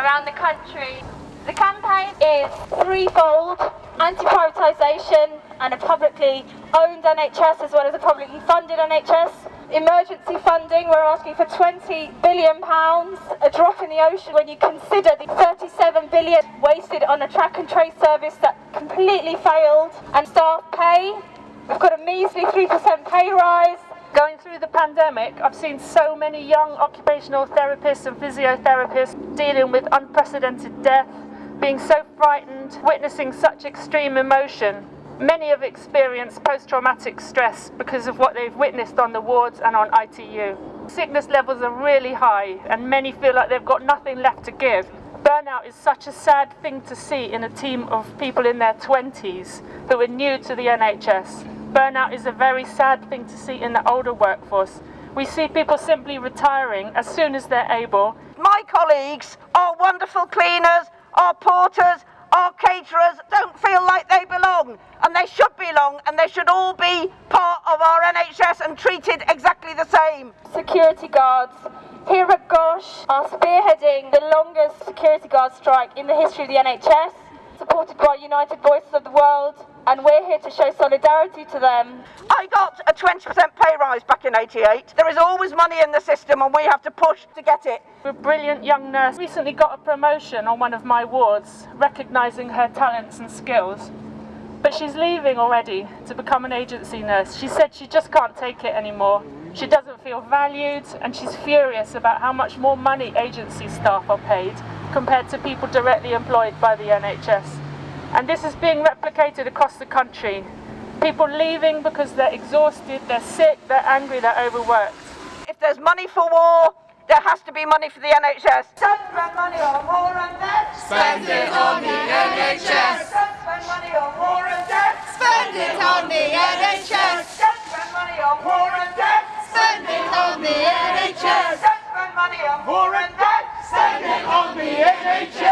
around the country. The campaign is threefold anti-privatisation and a publicly owned NHS as well as a publicly funded NHS. Emergency funding, we're asking for £20 billion, a drop in the ocean when you consider the £37 billion wasted on a track and trace service that completely failed. And staff pay, we've got a measly 3% pay rise. Going through the pandemic, I've seen so many young occupational therapists and physiotherapists dealing with unprecedented death, being so frightened, witnessing such extreme emotion. Many have experienced post-traumatic stress because of what they've witnessed on the wards and on ITU. Sickness levels are really high and many feel like they've got nothing left to give. Burnout is such a sad thing to see in a team of people in their 20s who are new to the NHS. Burnout is a very sad thing to see in the older workforce. We see people simply retiring as soon as they're able. My colleagues, our wonderful cleaners, our porters, our caterers don't feel like they belong and they should belong and they should all be part of our NHS and treated exactly the same. Security guards here at Gosh are spearheading the longest security guard strike in the history of the NHS, supported by United Voices of the World and we're here to show solidarity to them. I got a 20% pay rise back in 88. There is always money in the system and we have to push to get it. A brilliant young nurse recently got a promotion on one of my wards, recognising her talents and skills. But she's leaving already to become an agency nurse. She said she just can't take it anymore. She doesn't feel valued and she's furious about how much more money agency staff are paid compared to people directly employed by the NHS. And this is being replicated across the country. People leaving because they're exhausted, they're sick, they're angry, they're overworked. If there's money for war, there has to be money for the NHS. Don't spend money on war and debt. Spend it on the NHS. Don't spend money on war and debt. Spend it on the NHS. Don't spend money on war and debt. Spend it on the NHS. Don't spend money on war and debt. Spend it on the NHS.